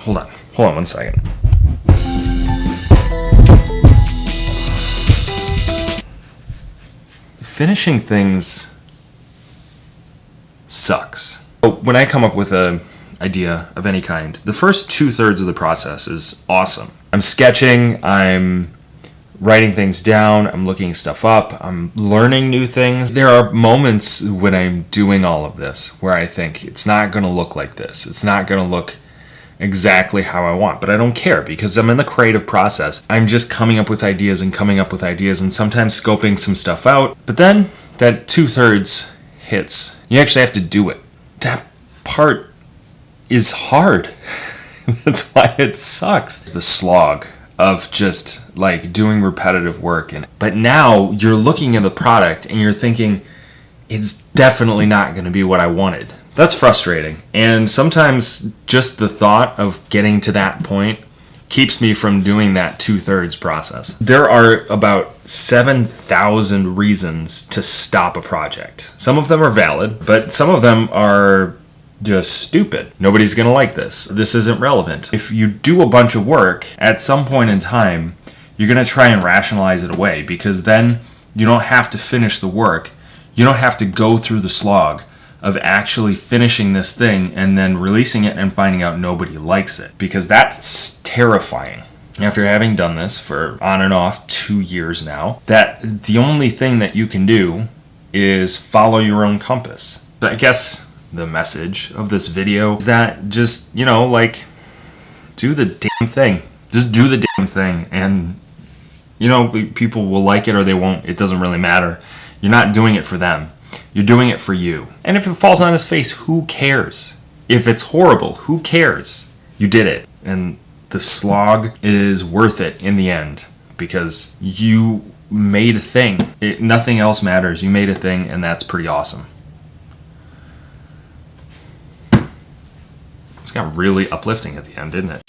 Hold on. Hold on one second. Finishing things sucks. Oh, When I come up with a idea of any kind, the first two thirds of the process is awesome. I'm sketching, I'm writing things down, I'm looking stuff up, I'm learning new things. There are moments when I'm doing all of this where I think it's not going to look like this. It's not going to look exactly how I want, but I don't care because I'm in the creative process. I'm just coming up with ideas and coming up with ideas and sometimes scoping some stuff out. But then that two thirds hits. You actually have to do it. That part is hard. That's why it sucks. The slog of just like doing repetitive work and but now you're looking at the product and you're thinking it's definitely not going to be what I wanted. That's frustrating. And sometimes just the thought of getting to that point keeps me from doing that two thirds process. There are about 7,000 reasons to stop a project. Some of them are valid, but some of them are just stupid. Nobody's gonna like this. This isn't relevant. If you do a bunch of work, at some point in time, you're gonna try and rationalize it away because then you don't have to finish the work. You don't have to go through the slog of actually finishing this thing and then releasing it and finding out nobody likes it. Because that's terrifying. After having done this for on and off two years now that the only thing that you can do is follow your own compass. I guess the message of this video is that just you know like do the damn thing. Just do the damn thing and you know people will like it or they won't. It doesn't really matter. You're not doing it for them you're doing it for you. And if it falls on his face, who cares? If it's horrible, who cares? You did it. And the slog is worth it in the end because you made a thing. It, nothing else matters. You made a thing, and that's pretty awesome. It's got really uplifting at the end, didn't it?